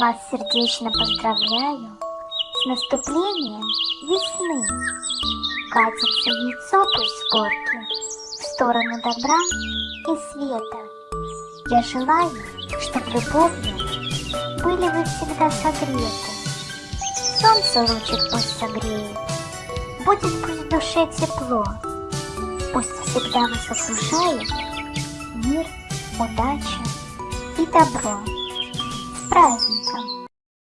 Вас сердечно поздравляю с наступлением весны. Катится яйцо пусть с горки в сторону добра и света. Я желаю, чтоб любовью были вы всегда согреты. Солнце лучик пусть согреет, будет пусть в душе тепло. Пусть всегда вас окружает мир, удача и добро. С праздником!